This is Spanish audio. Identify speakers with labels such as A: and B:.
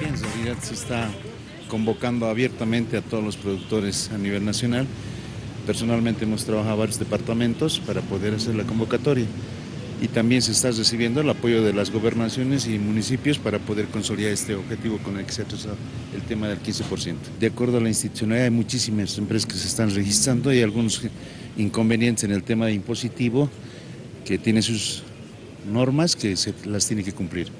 A: En realidad se está convocando abiertamente a todos los productores a nivel nacional. Personalmente hemos trabajado varios departamentos para poder hacer la convocatoria y también se está recibiendo el apoyo de las gobernaciones y municipios para poder consolidar este objetivo con el que se ha trazado el tema del 15%. De acuerdo a la institucionalidad hay muchísimas empresas que se están registrando y algunos inconvenientes en el tema de impositivo que tiene sus normas que se las tiene que cumplir.